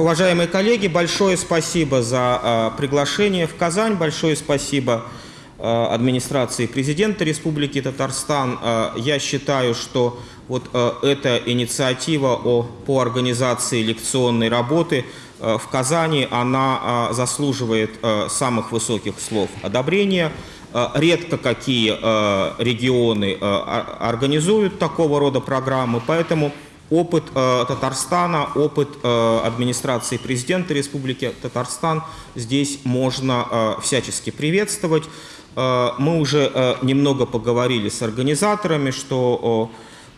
Уважаемые коллеги, большое спасибо за приглашение в Казань, большое спасибо администрации президента Республики Татарстан. Я считаю, что вот эта инициатива о, по организации лекционной работы в Казани, она заслуживает самых высоких слов одобрения. Редко какие регионы организуют такого рода программы, поэтому опыт э, Татарстана, опыт э, администрации президента Республики Татарстан здесь можно э, всячески приветствовать. Э, мы уже э, немного поговорили с организаторами, что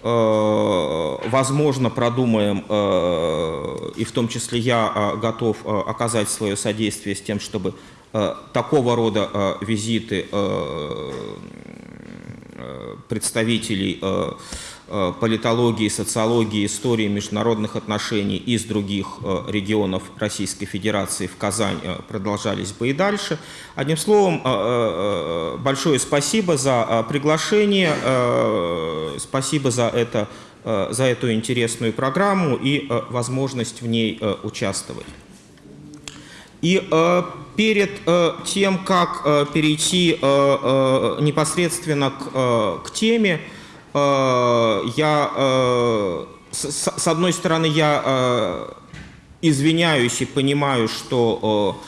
э, возможно продумаем, э, и в том числе я э, готов э, оказать свое содействие с тем, чтобы э, такого рода э, визиты э, э представителей э, политологии, социологии, истории международных отношений из других э, регионов Российской Федерации в Казань э, продолжались бы и дальше. Одним словом, большое спасибо за приглашение, спасибо за, это, за эту интересную программу и возможность в ней участвовать. И перед тем, как перейти непосредственно к, к теме, Э, я, э, с одной стороны, я э, извиняюсь и понимаю, что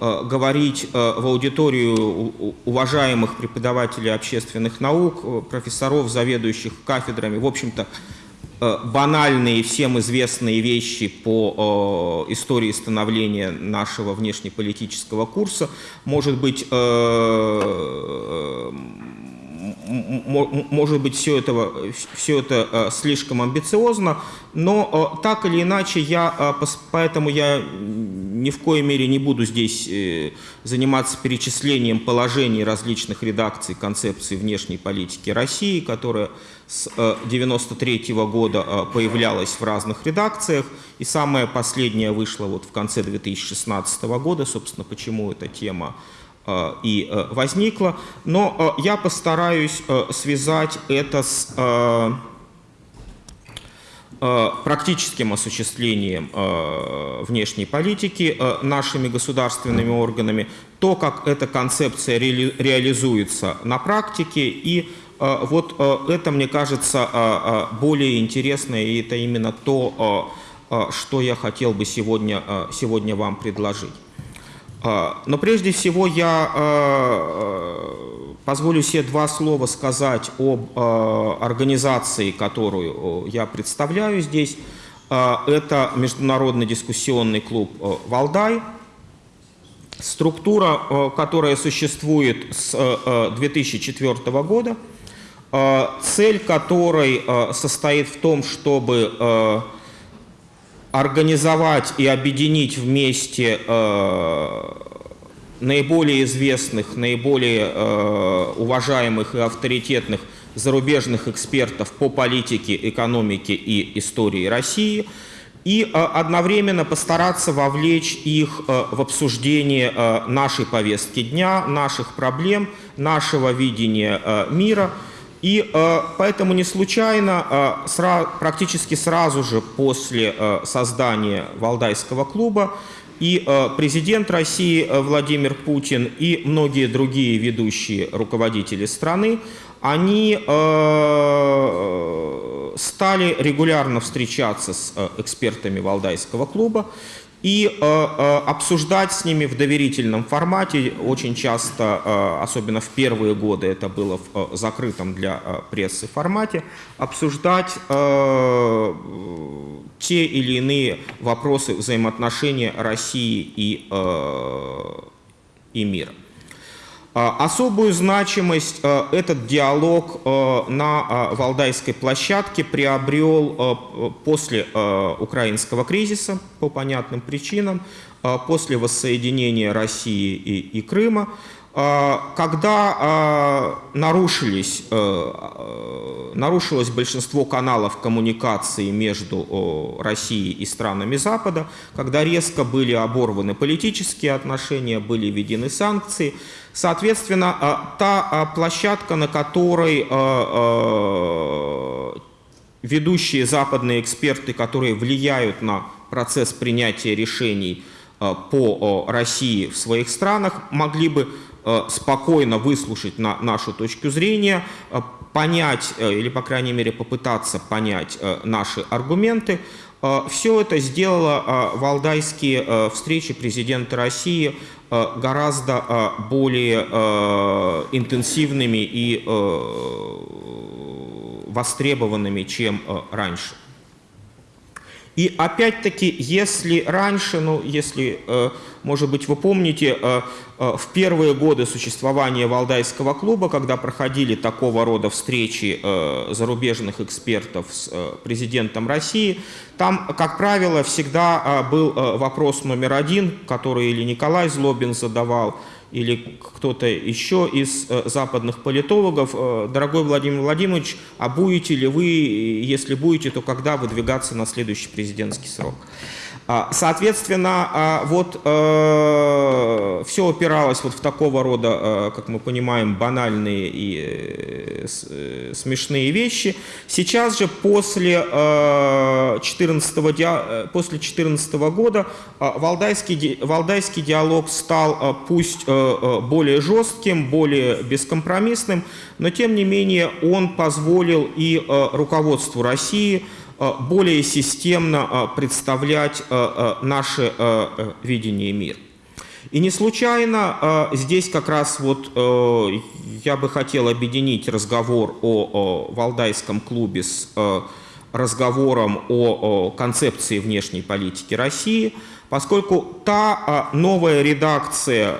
говорить в аудиторию уважаемых преподавателей общественных наук, профессоров, заведующих кафедрами, в общем-то, банальные всем известные вещи по истории становления нашего внешнеполитического курса, может быть, может быть, все это, все это э, слишком амбициозно, но э, так или иначе, я, э, поэтому я ни в коей мере не буду здесь заниматься перечислением положений различных редакций концепции внешней политики России, которая с 1993 -го года появлялась в разных редакциях, и самая последняя вышла вот в конце 2016 года, собственно, почему эта тема и э, возникла. Но э, я постараюсь связать это с практическим осуществлением внешней политики нашими государственными органами, то, как эта концепция реализуется на практике. И вот это, мне кажется, более интересно, и это именно то, что я хотел бы сегодня, сегодня вам предложить. А, но прежде всего я а, а, позволю себе два слова сказать об организации, которую я представляю здесь. Это Международный дискуссионный клуб «Валдай». Структура, которая существует с 2004 года, цель которой состоит в том, чтобы организовать и объединить вместе э, наиболее известных, наиболее э, уважаемых и авторитетных зарубежных экспертов по политике, экономике и истории России и э, одновременно постараться вовлечь их э, в обсуждение э, нашей повестки дня, наших проблем, нашего видения э, мира – и э, поэтому не случайно э, сра практически сразу же после э, создания Валдайского клуба и э, президент России э, Владимир Путин и многие другие ведущие руководители страны, они э, стали регулярно встречаться с э, экспертами Валдайского клуба и э, э, обсуждать с ними в доверительном формате. Очень часто, э, особенно в первые годы, это было в закрытом для прессы формате, обсуждать те или иные вопросы взаимоотношения России и, и мира. А, особую значимость э, этот диалог э, на Валдайской площадке приобрел после украинского кризиса по понятным причинам, после воссоединения России и, и Крыма. А, когда а, нарушились, э, э, нарушилось большинство каналов коммуникации между Россией и странами Запада, когда резко были оборваны политические отношения, были введены санкции, соответственно, а, та площадка, на которой ведущие западные эксперты, которые влияют на процесс принятия решений по России в своих странах, могли бы спокойно выслушать на нашу точку зрения, понять или, по крайней мере, попытаться понять наши аргументы. Все это сделало валдайские встречи президента России гораздо более интенсивными и востребованными, чем э, раньше. И опять-таки, если раньше, ну, если, э, может быть, вы помните, э, в первые годы существования Валдайского клуба, когда проходили такого рода встречи зарубежных экспертов с президентом России, там, как правило, всегда был вопрос номер один, который или Николай Злобин задавал, или кто-то еще из э, западных политологов, э, дорогой Владимир Владимирович, а будете ли вы, если будете, то когда выдвигаться на следующий президентский срок? А, соответственно, а, вот э, все опиралось вот в такого рода, э, как мы понимаем, банальные и э, смешные вещи. Сейчас же после 14, после 14 года валдайский, валдайский диалог стал пусть более жестким, более бескомпромиссным, но тем не менее он позволил и руководству России более системно э, представлять э, наше видение мира. И не случайно здесь как раз вот я бы хотел объединить разговор о Валдайском клубе с разговором о концепции внешней политики России, поскольку та новая редакция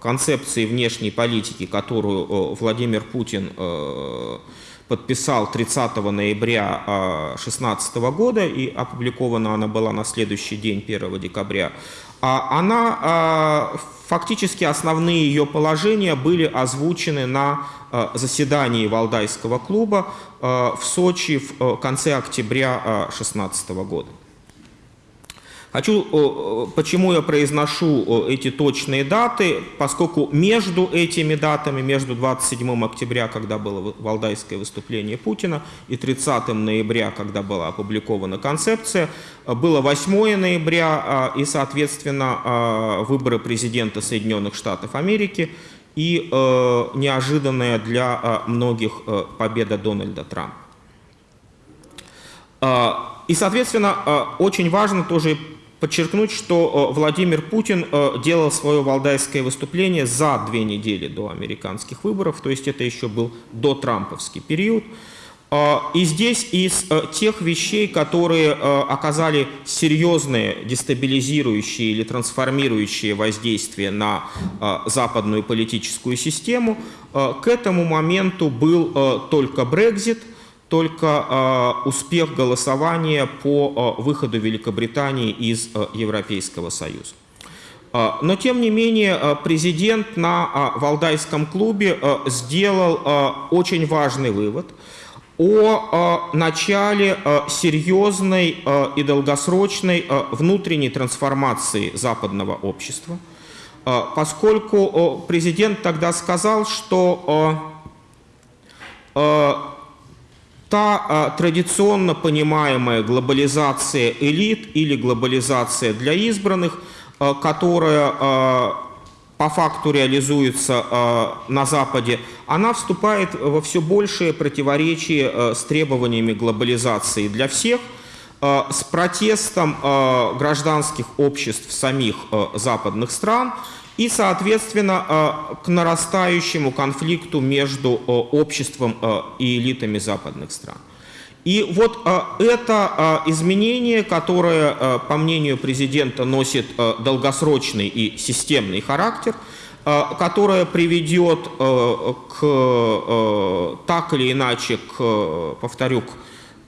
концепции внешней политики, которую Владимир Путин подписал 30 ноября 2016 года, и опубликована она была на следующий день, 1 декабря, а она, а, фактически основные ее положения были озвучены на а, заседании Валдайского клуба в Сочи в конце октября 2016 года. Хочу, почему я произношу эти точные даты, поскольку между этими датами, между 27 октября, когда было валдайское выступление Путина, и 30 ноября, когда была опубликована концепция, было 8 ноября а, и, соответственно, а, выборы президента Соединенных Штатов Америки и неожиданная для а, многих победа Дональда Трампа. И, соответственно, очень важно тоже подчеркнуть, что э, Владимир Путин э, делал свое валдайское выступление за две недели до американских выборов, то есть это еще был до трамповский период. Э, и здесь из тех вещей, которые оказали серьезные дестабилизирующие или трансформирующие воздействие на западную политическую систему, к этому моменту был только Брекзит – только э, успех голосования по э, выходу Великобритании из э, Европейского Союза. Но, тем не менее, президент на Валдайском клубе сделал очень важный вывод о начале серьезной и долгосрочной внутренней трансформации западного общества, поскольку президент тогда сказал, что та а, традиционно понимаемая глобализация элит или глобализация для избранных, а, которая а, по факту реализуется на Западе, она вступает во все большее противоречие с требованиями глобализации для всех, с протестом гражданских обществ самих западных стран – и, соответственно, э, к нарастающему конфликту между э, обществом э, и элитами западных стран. И вот это изменение, которое, по мнению президента, носит долгосрочный и системный характер, которое приведет к, так или иначе, к, повторю, к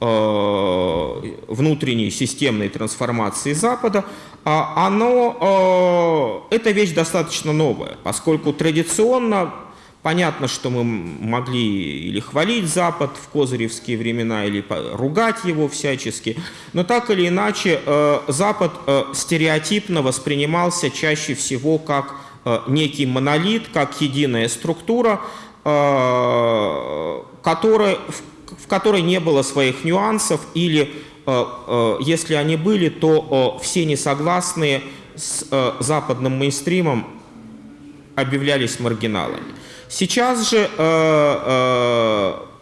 внутренней системной трансформации Запада, оно, э, эта вещь достаточно новая, поскольку традиционно понятно, что мы могли или хвалить Запад в козыревские времена, или ругать его всячески, но так или иначе э, Запад э, стереотипно воспринимался чаще всего как некий монолит, как единая структура, которая, в которой не было своих нюансов или, если они были, то все несогласные с западным мейнстримом объявлялись маргиналами. Сейчас же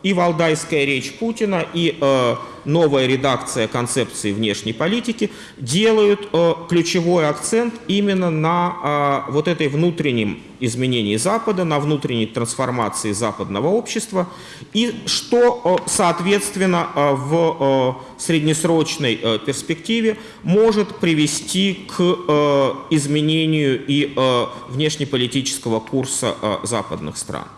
и валдайская речь Путина, и э, новая редакция концепции внешней политики делают э, ключевой акцент именно на э, вот этой внутреннем изменении Запада, на внутренней трансформации западного общества, и что, э, соответственно, э, в э, среднесрочной э, перспективе может привести к э, изменению и э, внешнеполитического курса э, западных стран.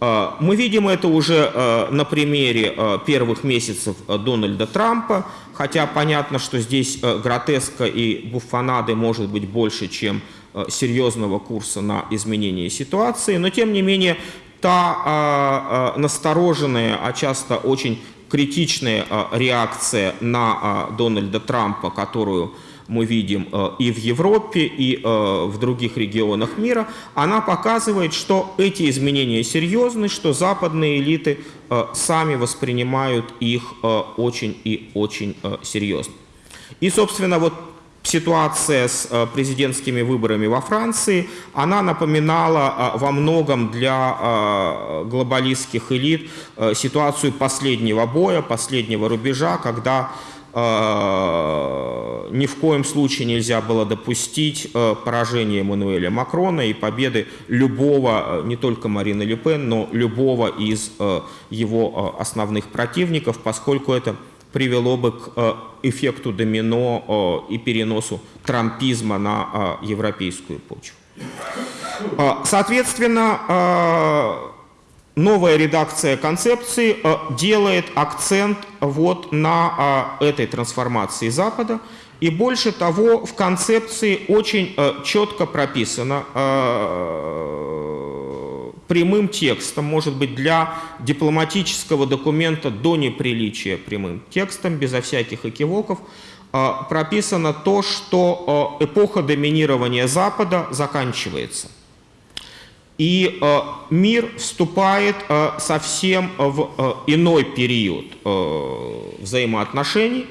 А, мы видим это уже а, на примере а, первых месяцев Дональда Трампа, хотя понятно, что здесь гротеска и буфанады может быть больше, чем серьезного курса на изменение ситуации, но тем не менее та настороженная, а часто очень критичная реакция на Дональда Трампа, которую мы видим э, и в Европе, и э, в других регионах мира, она показывает, что эти изменения серьезны, что западные элиты э, сами воспринимают их очень и очень серьезно. И, собственно, вот ситуация с президентскими выборами во Франции, она напоминала во многом для глобалистских элит ситуацию последнего боя, последнего рубежа, когда ни в коем случае нельзя было допустить э, поражения Эммануэля Макрона и победы любого, э, не только Марины Ле Пен, но любого из его основных противников, поскольку это привело бы к эффекту домино и переносу трампизма на европейскую почву. Соответственно, новая редакция концепции э, делает акцент вот на э, этой трансформации Запада. И больше того, в концепции очень э, четко прописано прямым текстом, может быть, для дипломатического документа до неприличия прямым текстом, безо всяких экивоков, прописано то, что эпоха доминирования Запада заканчивается. И э, мир вступает э, совсем в э, иной период взаимоотношений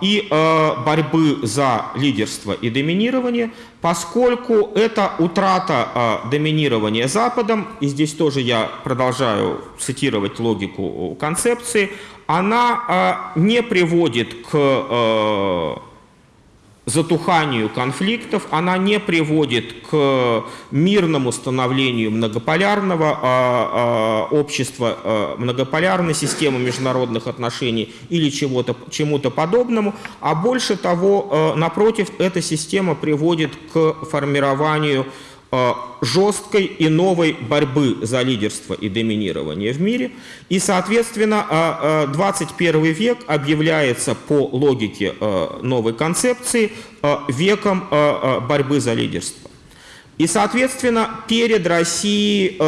и борьбы за лидерство и доминирование, поскольку это утрата доминирования Западом, и здесь тоже я продолжаю цитировать логику концепции, она не приводит к затуханию конфликтов, она не приводит к мирному становлению многополярного а, а, общества, а, многополярной системы международных отношений или чему-то подобному, а больше того, а, напротив, эта система приводит к формированию Э, жесткой и новой борьбы за лидерство и доминирование в мире. И, соответственно, 21 э, э, век объявляется по логике новой концепции веком борьбы за лидерство. И, соответственно, перед Россией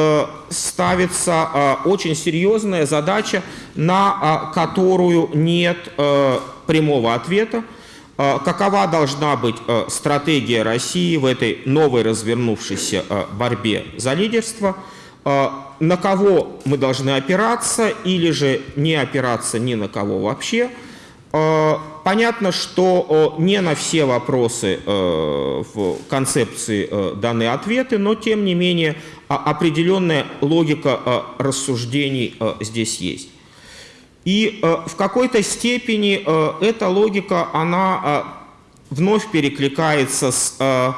ставится очень серьезная задача, на которую нет прямого ответа. А, какова должна быть а, стратегия России в этой новой развернувшейся а, борьбе за лидерство, на кого мы должны опираться или же не опираться ни на кого вообще. Понятно, что не на все вопросы в концепции даны ответы, но тем не менее определенная логика рассуждений здесь есть. И э, в какой-то степени э, эта логика, она э, вновь перекликается с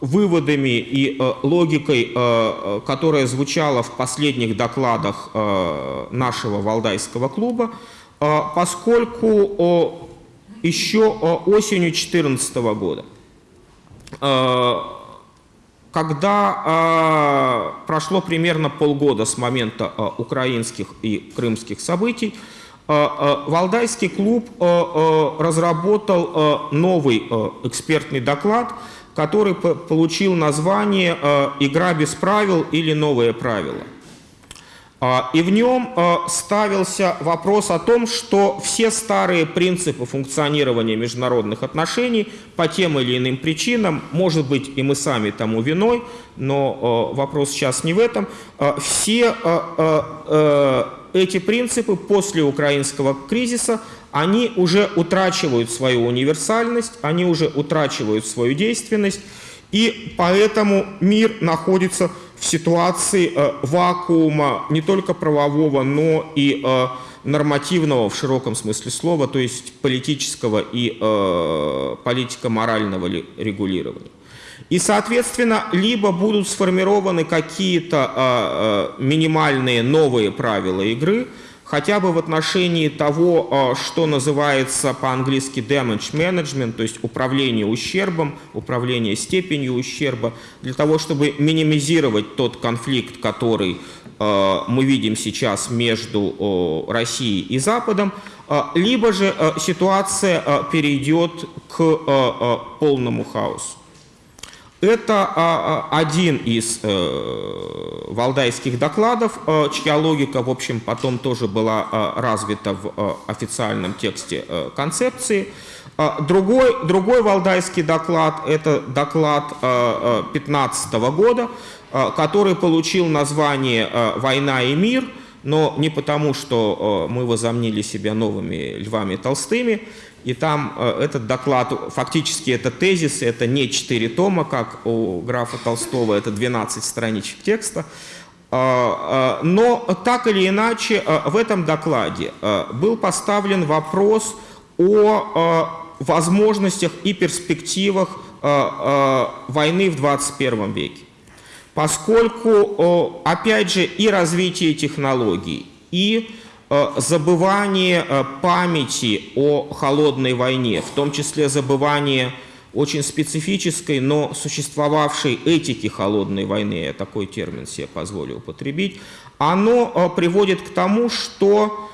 выводами и логикой, которая звучала в последних докладах нашего Валдайского клуба, поскольку еще осенью 2014 года когда э, прошло примерно полгода с момента э, украинских и крымских событий, э, э, Валдайский клуб э, э, разработал э, новый э, экспертный доклад, который получил название «Игра без правил» или «Новые правила». А, И в нем э, ставился вопрос о том, что все старые принципы функционирования международных отношений по тем или иным причинам, может быть, и мы сами тому виной, но э, вопрос сейчас не в этом, все эти принципы после украинского кризиса, они уже утрачивают свою универсальность, они уже утрачивают свою действенность, и поэтому мир находится в ситуации э, вакуума не только правового, но и э, нормативного в широком смысле слова, то есть политического и э, политико-морального регулирования. И, соответственно, либо будут сформированы какие-то минимальные новые правила игры – хотя бы в отношении того, а, что называется по-английски damage management, то есть управление ущербом, управление степенью ущерба, для того, чтобы минимизировать тот конфликт, который а, мы видим сейчас между Россией и Западом, а, либо же ситуация перейдет к полному хаосу. Это а, а, один из э, валдайских докладов, э, чья логика, в общем, потом тоже была э, развита в официальном тексте концепции. Другой, другой валдайский доклад – это доклад 2015 года, который получил название «Война и мир», но не потому, что мы возомнили себя новыми львами Толстыми, и там э, этот доклад, фактически это тезис, это не 4 тома, как у графа Толстого, это 12 страничек текста. А, а, но так или иначе э, в этом докладе э, был поставлен вопрос о возможностях и перспективах войны в 21 веке. Поскольку, опять же, и развитие технологий, и забывание э, памяти о холодной войне, в том числе забывание очень специфической, но существовавшей этики холодной войны, я такой термин себе позволю употребить, оно э, приводит к тому, что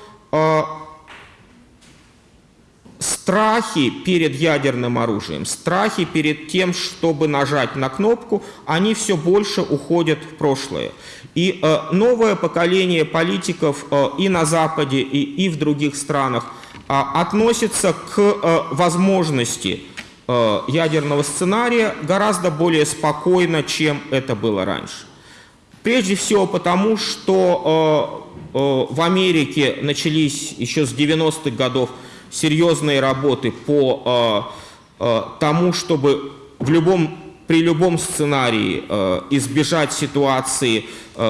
страхи перед ядерным оружием, страхи перед тем, чтобы нажать на кнопку, они все больше уходят в прошлое. И э, новое поколение политиков э, и на Западе, и, в других странах э, относится к э, возможности ядерного сценария гораздо более спокойно, чем это было раньше. Прежде всего потому, что в Америке начались еще с 90-х годов серьезные работы по тому, чтобы в любом, при любом сценарии избежать ситуации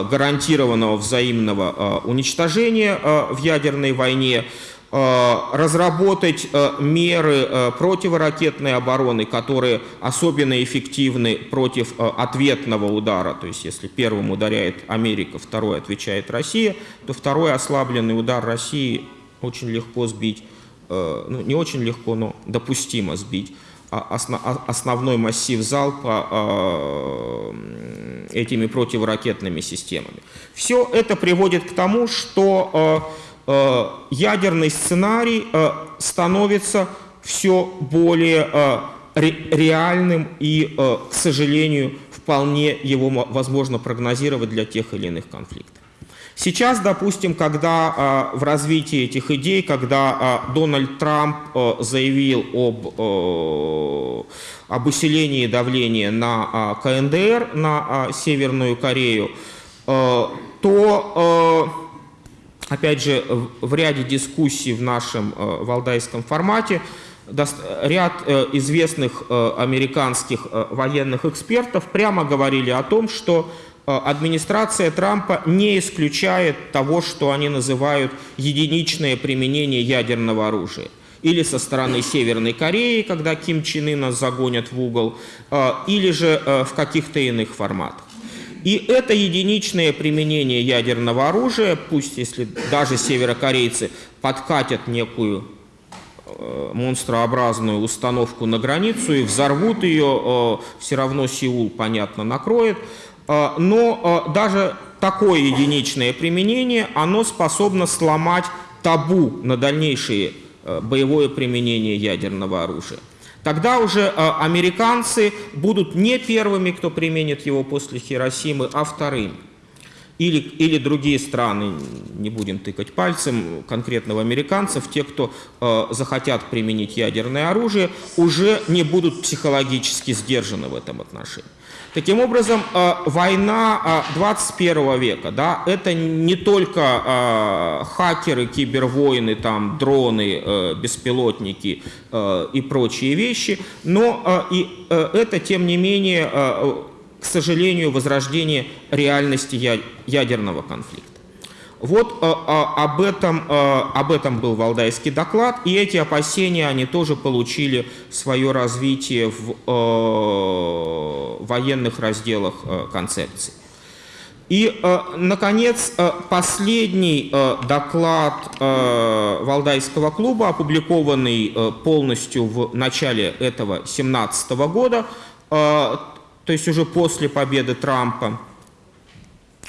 гарантированного взаимного э, уничтожения э, в ядерной войне, э, разработать э, меры э, противоракетной обороны, которые особенно эффективны против ответного удара. То есть если первым ударяет Америка, второй отвечает Россия, то второй ослабленный удар России очень легко сбить Э, ну, не очень легко, но допустимо сбить основной массив залпа этими противоракетными системами. Все это приводит к тому, что э, ядерный сценарий становится все более реальным и, к сожалению, вполне его возможно прогнозировать для тех или иных конфликтов. Сейчас, допустим, когда а, в развитии этих идей, когда а, Дональд Трамп а, заявил об, а, об усилении давления на а, КНДР, на Северную Корею, а, то, опять же, в ряде дискуссий в нашем валдайском формате ряд э, известных э, американских э, военных экспертов прямо говорили о том, что Э, администрация Трампа не исключает того, что они называют единичное применение ядерного оружия. Или со стороны Северной Кореи, когда Ким Чен Ына загонят в угол, э, или же э, в каких-то иных форматах. И это единичное применение ядерного оружия, пусть если даже северокорейцы подкатят некую монстрообразную установку на границу и взорвут ее, все равно Сеул, понятно, накроет. А, но а, даже такое единичное применение, оно способно сломать табу на дальнейшее а, боевое применение ядерного оружия. Тогда уже американцы будут не первыми, кто применит его после Хиросимы, а вторыми. или, или другие страны, не будем тыкать пальцем, конкретного американцев, те, кто э, захотят применить ядерное оружие, уже не будут психологически сдержаны в этом отношении. Таким образом, э, война э, 21 века, да, это не только э, хакеры, кибервойны, там, дроны, э, беспилотники э, и прочие вещи, но э, и э, это, тем не менее, э, к сожалению, возрождение реальности ядерного конфликта. Вот э, э, об, этом, э, об этом был Валдайский доклад, и эти опасения, они тоже получили свое развитие в э, военных разделах э, концепции. И, э, наконец, э, последний э, доклад э, Валдайского клуба, опубликованный э, полностью в начале этого 2017 года, э, то есть уже после победы Трампа,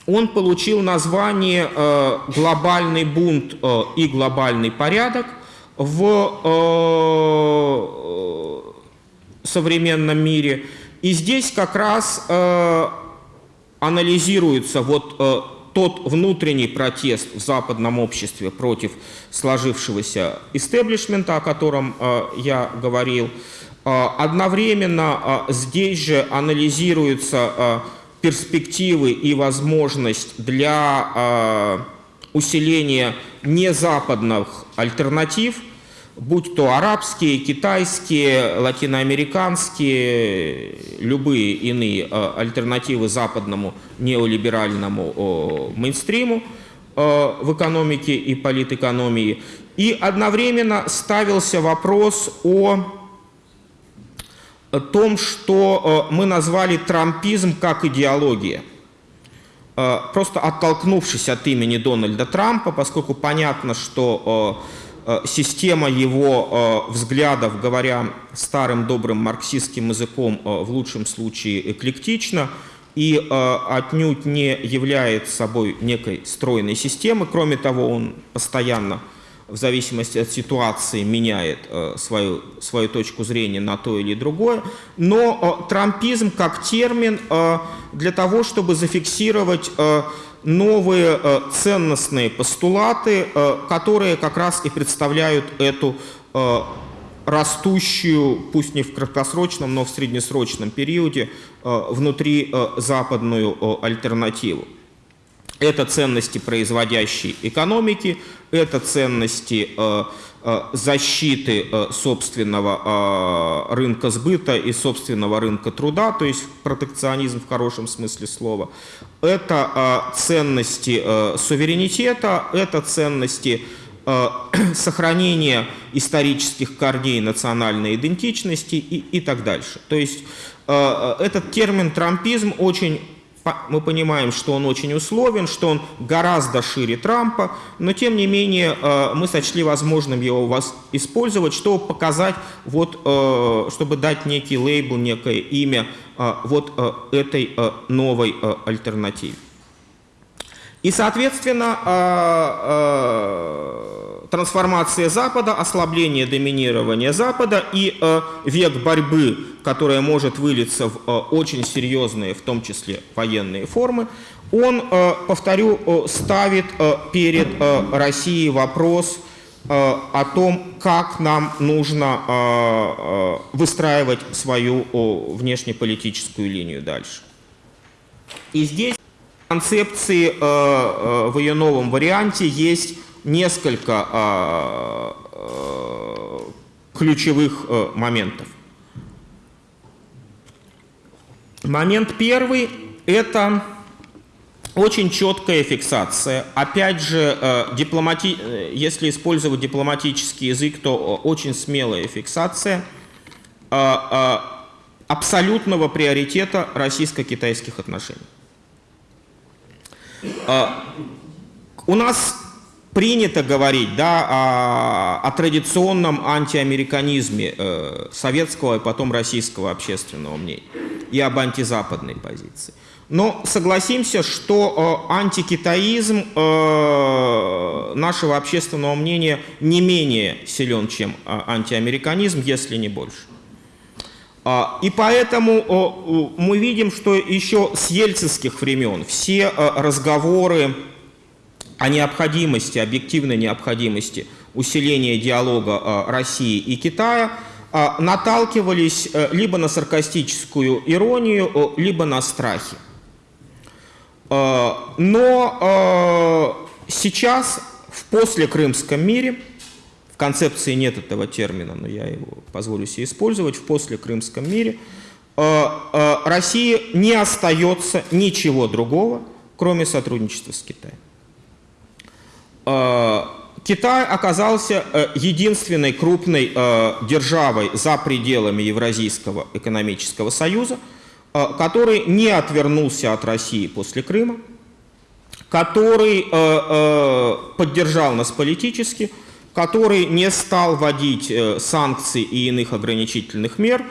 он получил название э, «Глобальный бунт э, и глобальный порядок» в э, современном мире. И здесь как раз анализируется вот тот внутренний протест в западном обществе против сложившегося истеблишмента, о котором я говорил, одновременно здесь же анализируются а, перспективы и возможность для усиления незападных альтернатив, будь то арабские, китайские, латиноамериканские, любые иные альтернативы западному неолиберальному мейнстриму в экономике и политэкономии. И одновременно ставился вопрос о том, что э, мы назвали трампизм как идеология. Э, просто оттолкнувшись от имени Дональда Трампа, поскольку понятно, что э, система его взглядов, говоря старым добрым марксистским языком, в лучшем случае эклектична, и отнюдь не является собой некой стройной системы. Кроме того, он постоянно в зависимости от ситуации меняет э, свою, свою точку зрения на то или другое. Но э, трампизм как термин э, для того, чтобы зафиксировать новые ценностные постулаты, которые как раз и представляют эту растущую, пусть не в краткосрочном, но в среднесрочном периоде, внутри западную альтернативу. Это ценности производящей экономики, это ценности э, э, защиты э, собственного рынка сбыта и собственного рынка труда, то есть протекционизм в хорошем смысле слова. Это ценности суверенитета, это ценности сохранения исторических корней национальной идентичности и, и так дальше. То есть этот термин трампизм очень мы понимаем, что он очень условен, что он гораздо шире Трампа, но тем не менее э, мы сочли возможным его вас использовать, чтобы показать, вот, э, чтобы дать некий лейбл, некое имя э, вот этой новой альтернативе. И, соответственно, трансформация Запада, ослабление доминирования Запада и э, век борьбы, которая может вылиться в э, очень серьезные, в том числе военные формы, он, э, повторю, э, ставит э, перед э, Россией вопрос э, о том, как нам нужно э, э, выстраивать свою э, внешнеполитическую линию дальше. И здесь концепции э, э, в ее новом варианте есть несколько а, ключевых моментов. Момент первый – это очень четкая фиксация. Опять же, э, дипломати... если использовать дипломатический язык, то очень смелая фиксация абсолютного приоритета российско-китайских отношений. У нас принято говорить да, о, о традиционном антиамериканизме э, советского и потом российского общественного мнения и об антизападной позиции. Но согласимся, что э, антикитаизм э, нашего общественного мнения не менее силен, чем э, антиамериканизм, если не больше. А, И поэтому мы видим, что еще с ельцинских времен все э, разговоры о необходимости, объективной необходимости усиления диалога э, России и Китая э, наталкивались либо на саркастическую иронию, либо на страхи. Но сейчас в послекрымском мире – концепции нет этого термина, но я его позволю себе использовать, в послекрымском мире, э, э, России не остается ничего другого, кроме сотрудничества с Китаем. Э, Китай оказался единственной крупной державой за пределами Евразийского экономического союза, который не отвернулся от России после Крыма, который поддержал нас политически – который не стал вводить э, санкций и иных ограничительных мер,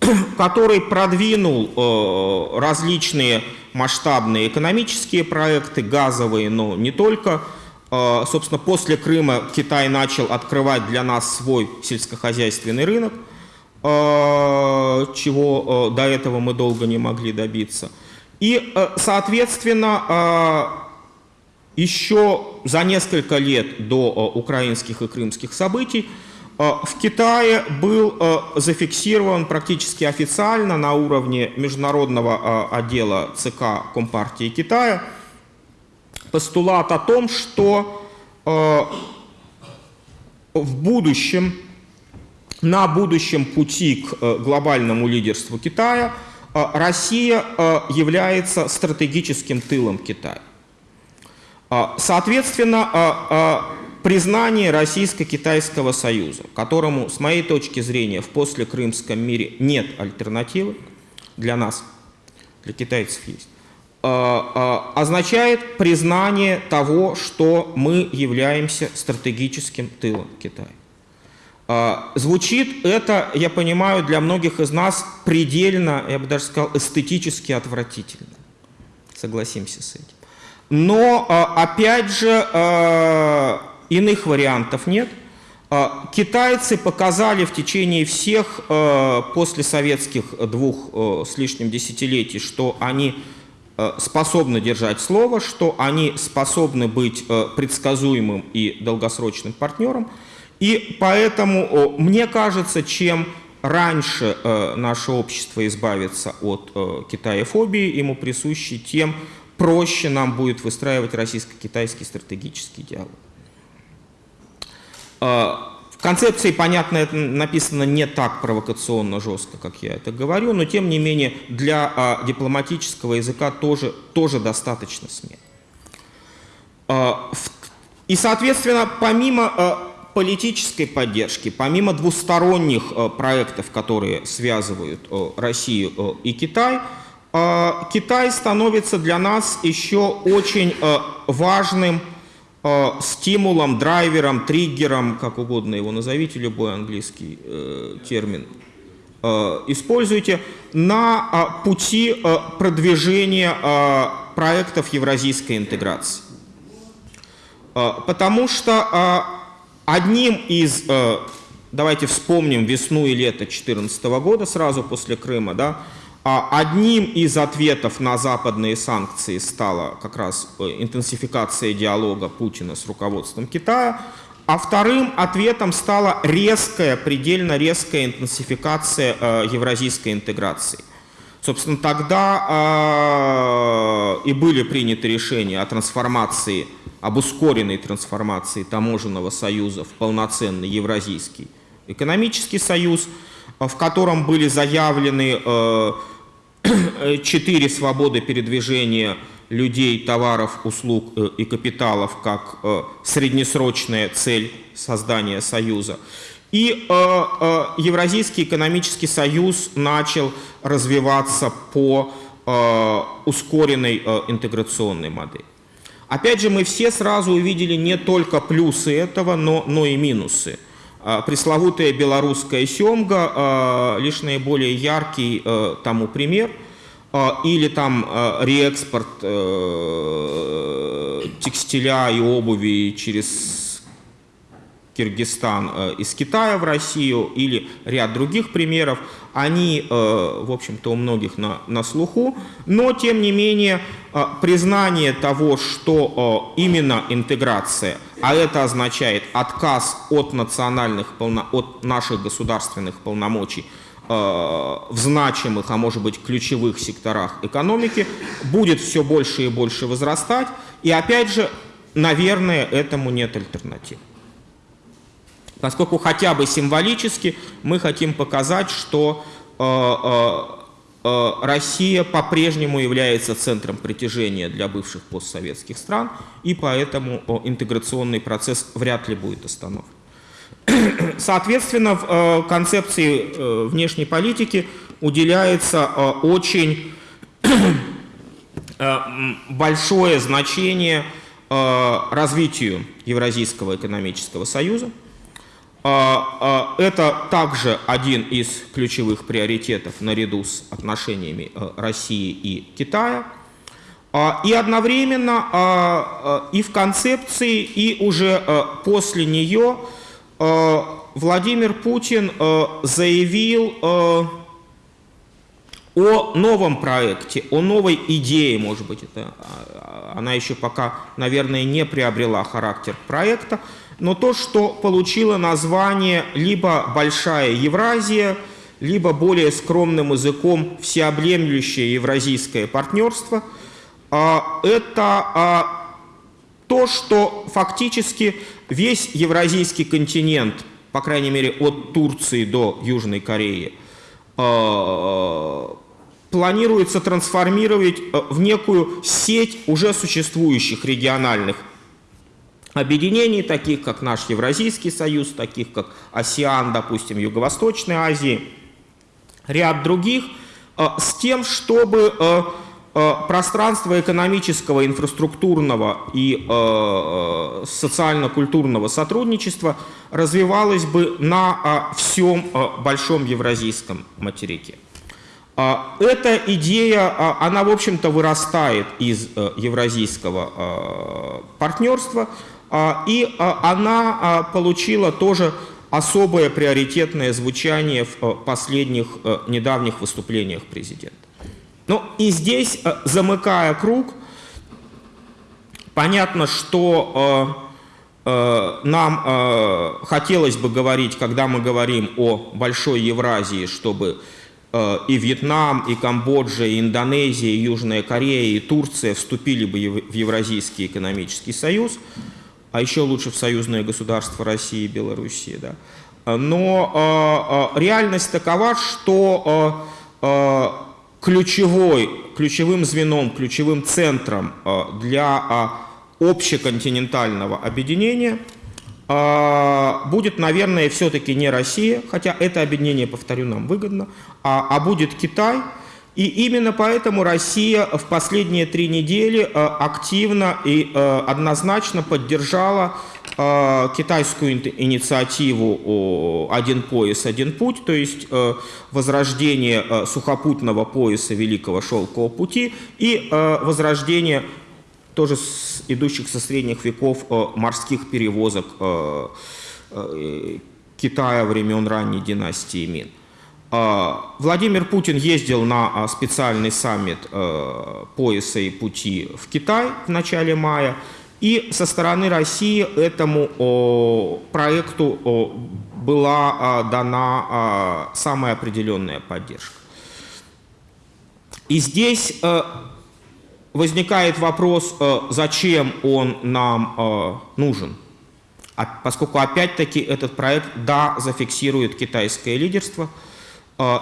который продвинул э, различные масштабные экономические проекты, газовые, но не только. Э, собственно, после Крыма Китай начал открывать для нас свой сельскохозяйственный рынок, чего до этого мы долго не могли добиться. И, соответственно, еще за несколько лет до э, украинских и крымских событий э, в Китае был э, зафиксирован практически официально на уровне международного отдела ЦК Компартии Китая постулат о том, что в будущем, на будущем пути к глобальному лидерству Китая Россия является стратегическим тылом Китая. А, соответственно, а, а, признание Российско-Китайского союза, которому, с моей точки зрения, в послекрымском мире нет альтернативы для нас, для китайцев есть, означает признание того, что мы являемся стратегическим тылом Китая. Звучит это, я понимаю, для многих из нас предельно, я бы даже сказал, эстетически отвратительно. Согласимся с этим. Но, а, опять же, а, иных вариантов нет. А, китайцы показали в течение всех после советских двух с лишним десятилетий, что они способны держать слово, что они способны быть предсказуемым и долгосрочным партнером. И поэтому, мне кажется, чем раньше наше общество избавится от китаефобии, ему присущей, тем проще нам будет выстраивать российско-китайский стратегический диалог. А, в концепции, понятно, это написано не так провокационно жестко, как я это говорю, но тем не менее для а, дипломатического языка тоже, тоже достаточно смело. А, и, соответственно, помимо политической поддержки, помимо двусторонних проектов, которые связывают Россию и Китай, Китай становится для нас еще очень э, важным э, стимулом, драйвером, триггером, как угодно его назовите, любой английский э, термин используйте, на пути продвижения проектов евразийской интеграции. Потому что одним из, давайте вспомним весну и лето 2014 года, сразу после Крыма, да, а одним из ответов на западные санкции стала как раз э, интенсификация диалога Путина с руководством Китая, а вторым ответом стала резкая, предельно резкая интенсификация э, евразийской интеграции. Собственно, тогда э, и были приняты решения о трансформации, об ускоренной трансформации таможенного союза в полноценный евразийский экономический союз, в котором были заявлены четыре свободы передвижения людей, товаров, услуг э, и капиталов как э, среднесрочная цель создания Союза. И э, Евразийский экономический союз начал развиваться по ускоренной интеграционной модели. Опять же, мы все сразу увидели не только плюсы этого, но, но и минусы. Пресловутая белорусская семга а, лишь наиболее яркий э, тому пример. А, или там реэкспорт э, текстиля и обуви через Киргизстан э, из Китая в Россию или ряд других примеров, они, э, в общем-то, у многих на, на слуху, но, тем не менее, э, признание того, что именно интеграция, а это означает отказ от национальных, от наших государственных полномочий, в значимых, а может быть ключевых секторах экономики, будет все больше и больше возрастать. И опять же, наверное, этому нет альтернатив поскольку хотя бы символически мы хотим показать, что э, э, э, Россия по-прежнему является центром притяжения для бывших постсоветских стран, и поэтому интеграционный процесс вряд ли будет остановлен. Соответственно, в концепции внешней политики уделяется очень большое значение развитию Евразийского экономического союза, это также один из ключевых приоритетов наряду с отношениями э, России и Китая. А, и одновременно и в концепции, и уже э, после нее Владимир Путин э, заявил о новом проекте, о новой идее, может быть, это, она еще пока, наверное, не приобрела характер проекта, но то, что получило название либо «Большая Евразия», либо более скромным языком «Всеобъемлющее евразийское партнерство», а, это а, то, что фактически весь евразийский континент, по крайней мере от Турции до Южной Кореи, а, планируется трансформировать в некую сеть уже существующих региональных объединений, таких как наш Евразийский союз, таких как АСИАН, допустим, Юго-Восточной Азии, ряд других, э, с тем, чтобы э, э, пространство экономического, инфраструктурного и социально-культурного сотрудничества развивалось бы на всем большом евразийском материке. Эта идея, она, в общем-то, вырастает из евразийского партнерства, и а, она а, получила тоже особое приоритетное звучание в последних недавних выступлениях президента. Ну и здесь, замыкая круг, понятно, что нам хотелось бы говорить, когда мы говорим о Большой Евразии, чтобы и Вьетнам, и Камбоджа, и Индонезия, и Южная Корея, и Турция вступили бы в Евразийский экономический союз – а еще лучше в союзное государство России и Белоруссии. Да. Но э, реальность такова, что э, ключевой, ключевым звеном, ключевым центром для общеконтинентального объединения будет, наверное, все-таки не Россия, хотя это объединение, повторю, нам выгодно, а, а будет Китай – и именно поэтому Россия в последние три недели э, активно и э, однозначно поддержала э, китайскую инициативу «Один пояс, один путь», то есть возрождение сухопутного пояса Великого Шелкового пути и возрождение тоже идущих со средних веков морских перевозок Китая времен ранней династии Мин. А, Владимир Путин ездил на а, специальный саммит э, пояса и пути в Китай в начале мая, и со стороны России этому проекту была а, дана самая определенная поддержка. И здесь э, возникает вопрос, э, зачем он нам нужен. Поскольку опять-таки этот проект, да, зафиксирует китайское лидерство –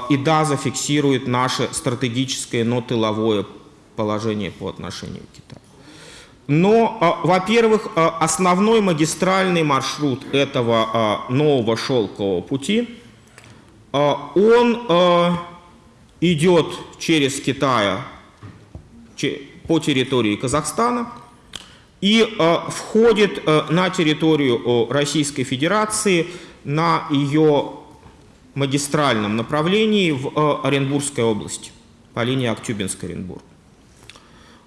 и да, зафиксирует наше стратегическое, но тыловое положение по отношению к Китаю. Но, а, во-первых, а, основной магистральный маршрут этого нового шелкового пути, он идет через Китай по территории Казахстана и входит на территорию Российской Федерации на ее магистральном направлении в э, Оренбургской области по линии Актюбинск-Оренбург.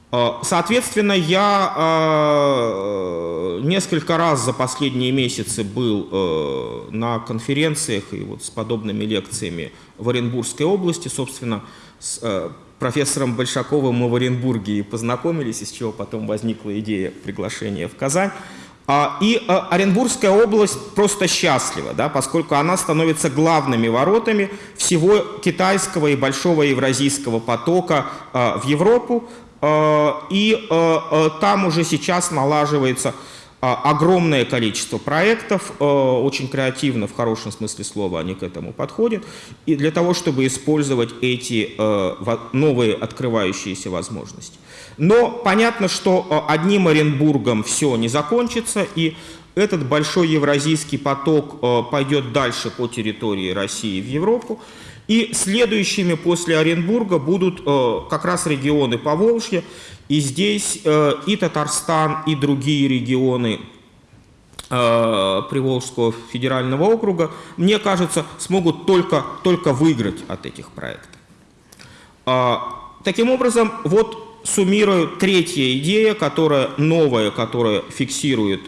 А, соответственно, я а, несколько раз за последние месяцы был э, на конференциях и вот с подобными лекциями в Оренбургской области. Собственно, с э, профессором Большаковым мы в Оренбурге и познакомились, из чего потом возникла идея приглашения в Казань. А, и э, Оренбургская область просто счастлива, да, поскольку она становится главными воротами всего китайского и большого евразийского потока в Европу. Э, и э, э, там уже сейчас налаживается огромное количество проектов, очень креативно, в хорошем смысле слова они к этому подходят, и для того, чтобы использовать эти новые открывающиеся возможности. Но понятно, что одним Оренбургом все не закончится, и этот большой евразийский поток пойдет дальше по территории России в Европу. И следующими после Оренбурга будут э, как раз регионы Поволжья. И здесь э, и Татарстан, и другие регионы э, Приволжского федерального округа, мне кажется, смогут только, только выиграть от этих проектов. Э, таким образом, вот суммирую третья идея, которая новая, которая фиксирует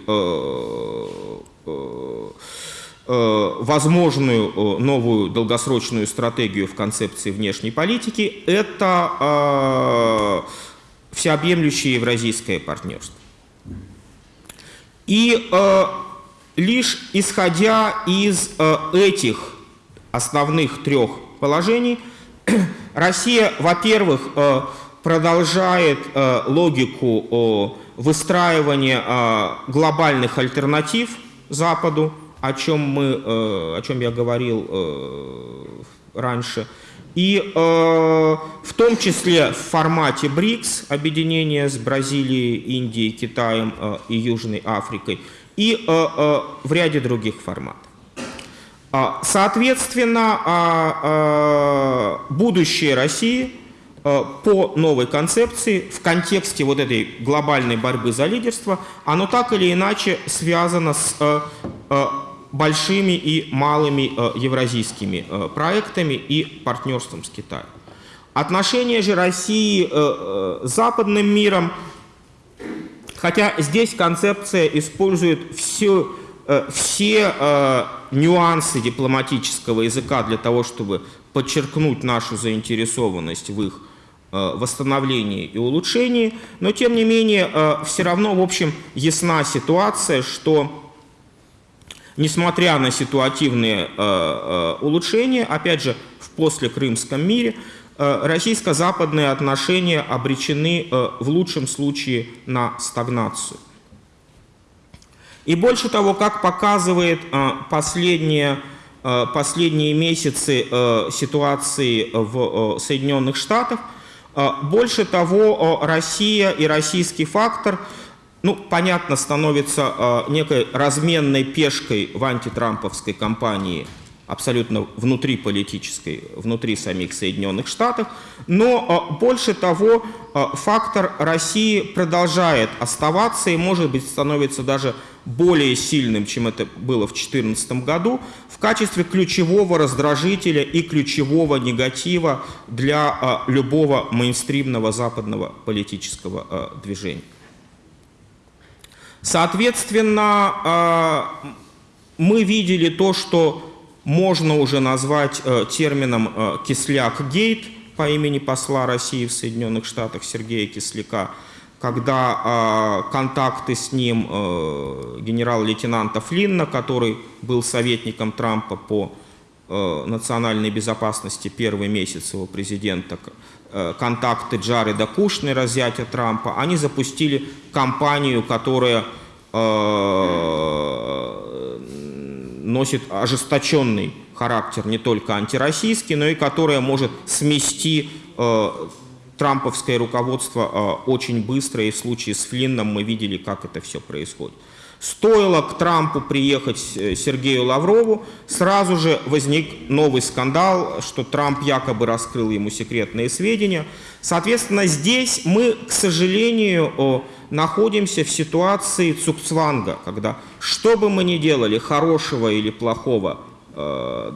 возможную э, новую долгосрочную стратегию в концепции внешней политики – это э, всеобъемлющее евразийское партнерство. И лишь исходя из этих основных трех положений, Россия, во-первых, продолжает логику выстраивания глобальных альтернатив Западу, о чем, мы, э, о чем я говорил э, раньше. И э, в том числе в формате БРИКС, объединение с Бразилией, Индией, Китаем и Южной Африкой, и в ряде других форматов. А, соответственно, а, а, будущее России по новой концепции в контексте вот этой глобальной борьбы за лидерство, оно так или иначе связано с большими и малыми э, евразийскими э, проектами и партнерством с Китаем. Отношения же России э, с западным миром, хотя здесь концепция использует все, все нюансы дипломатического языка для того, чтобы подчеркнуть нашу заинтересованность в их восстановлении и улучшении, но тем не менее все равно, в общем, ясна ситуация, что несмотря на ситуативные э, э, улучшения, опять же, в послекрымском мире, э, российско-западные отношения обречены в лучшем случае на стагнацию. И больше того, как показывает последние, последние месяцы ситуации в Соединенных Штатах, больше того, Россия и российский фактор – ну, понятно, становится э, некой разменной пешкой в антитрамповской кампании, абсолютно внутриполитической, внутри самих Соединенных Штатов. Но э, больше того, э, фактор России продолжает оставаться и, может быть, становится даже более сильным, чем это было в 2014 году, в качестве ключевого раздражителя и ключевого негатива для любого мейнстримного западного политического движения. Соответственно, а, мы видели то, что можно уже назвать э, термином э, «кисляк-гейт» по имени посла России в Соединенных Штатах Сергея Кисляка, когда а, контакты с ним э, генерал-лейтенанта Флинна, который был советником Трампа по национальной безопасности первый месяц его президента, Э, контакты Джареда Кушнера, зятя Трампа, они запустили кампанию, которая э, носит ожесточенный характер не только антироссийский, но и которая может смести э, трамповское руководство очень быстро, и в случае с Флинном мы видели, как это все происходит. Стоило к Трампу приехать э, Сергею Лаврову, сразу же возник новый скандал, что Трамп якобы раскрыл ему секретные сведения. Соответственно, здесь мы, к сожалению, находимся в ситуации цукцванга, когда что бы мы ни делали, хорошего или плохого, э,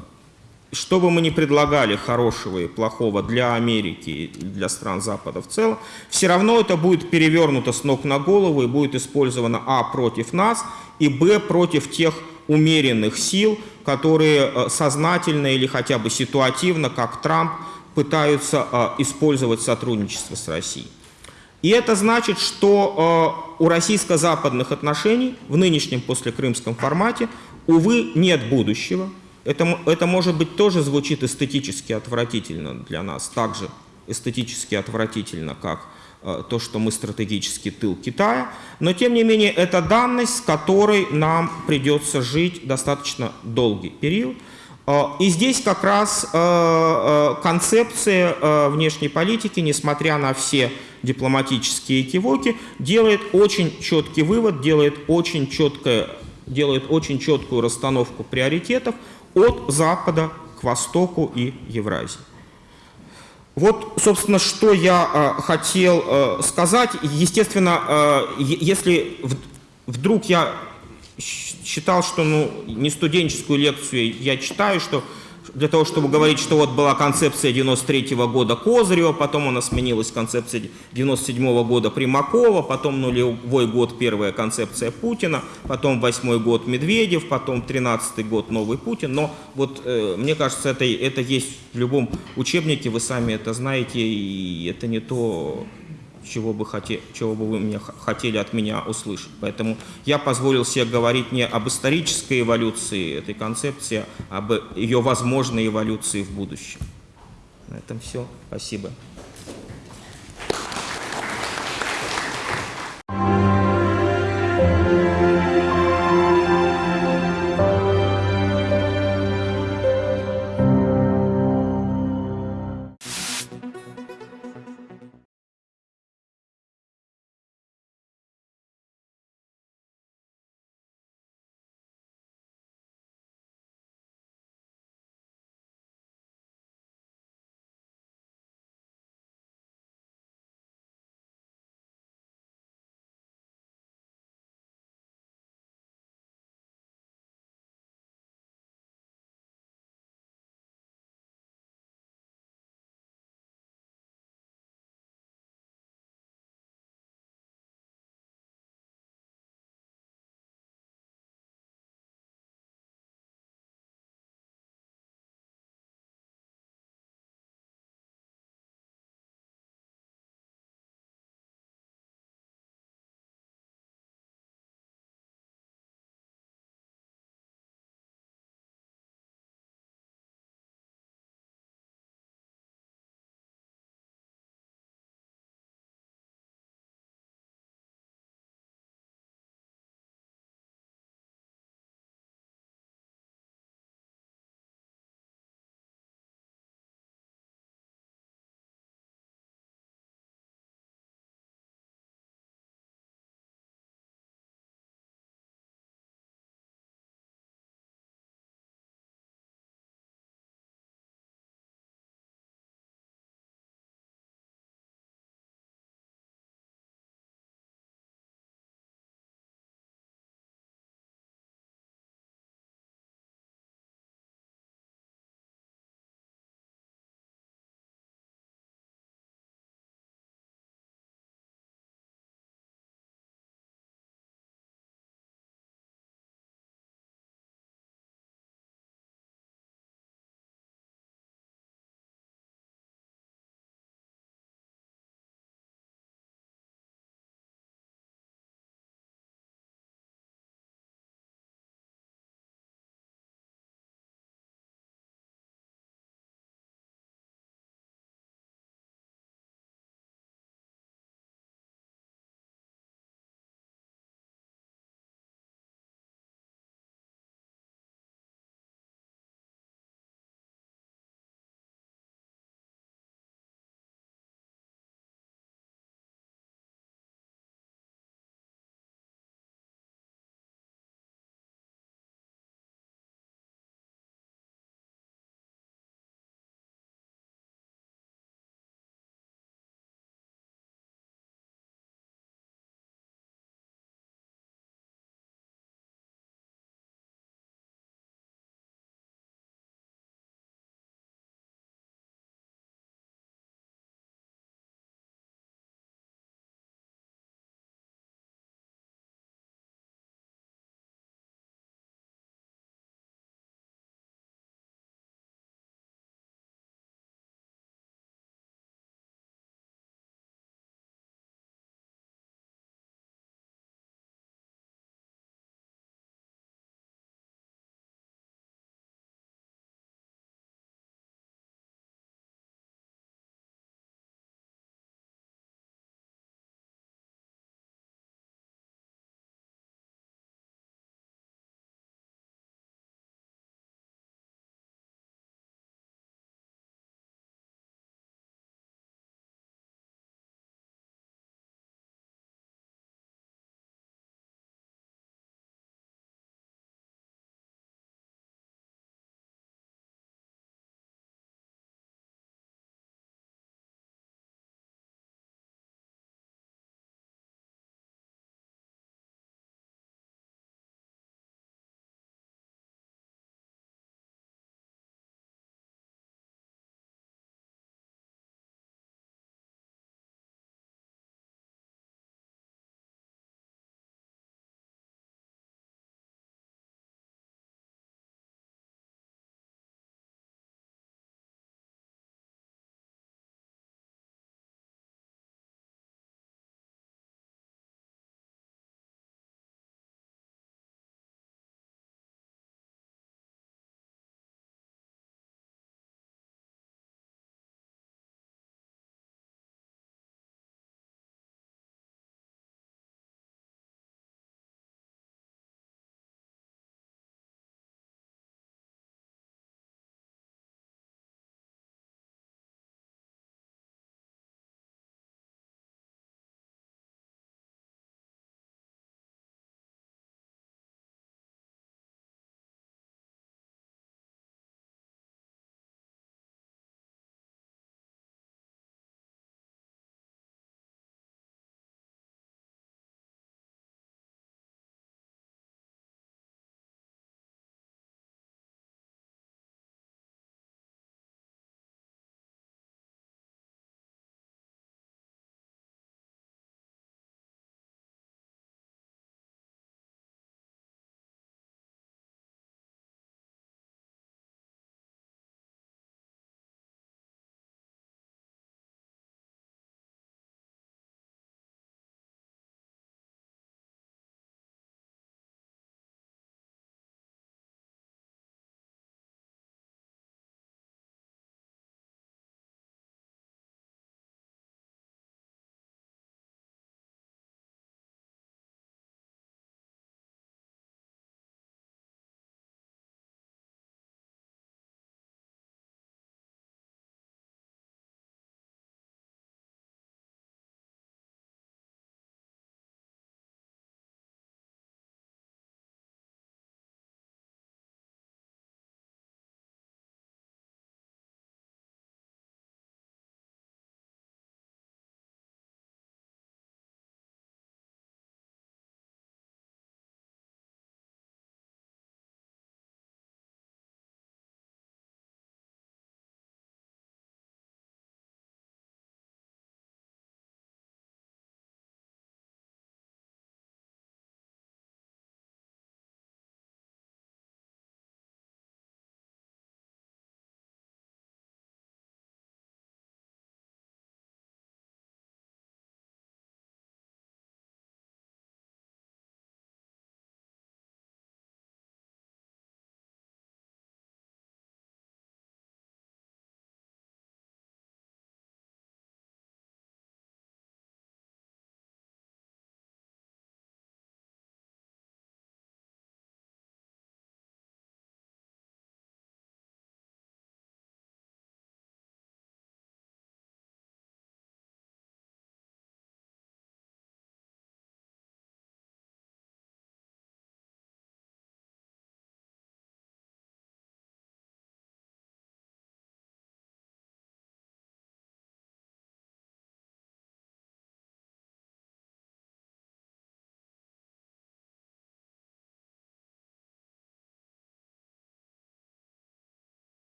что бы мы ни предлагали хорошего и плохого для Америки и для стран Запада в целом, все равно это будет перевернуто с ног на голову и будет использовано а. против нас и б. против тех умеренных сил, которые э, сознательно или хотя бы ситуативно, как Трамп, пытаются э, использовать сотрудничество с Россией. И это значит, что э, у российско-западных отношений в нынешнем послекрымском формате, увы, нет будущего. Это, это, может быть, тоже звучит эстетически отвратительно для нас, также эстетически отвратительно, как э, то, что мы стратегический тыл Китая, но, тем не менее, это данность, с которой нам придется жить достаточно долгий период. Э, и здесь как раз э, э, концепция э, внешней политики, несмотря на все дипломатические кивоки, делает очень четкий вывод, делает очень, четкое, делает очень четкую расстановку приоритетов от Запада к Востоку и Евразии. Вот, собственно, что я э, хотел э, сказать. Естественно, э, если в, вдруг я считал, что ну, не студенческую лекцию я читаю, что для того, чтобы говорить, что вот была концепция 93 -го года Козырева, потом она сменилась концепция 97 -го года Примакова, потом нулевой год первая концепция Путина, потом восьмой год Медведев, потом 13 год новый Путин. Но вот э, мне кажется, это, это есть в любом учебнике, вы сами это знаете, и это не то, чего бы, хоте, чего бы вы меня, хотели от меня услышать. Поэтому я позволил себе говорить не об исторической эволюции этой концепции, а об ее возможной эволюции в будущем. На этом все. Спасибо.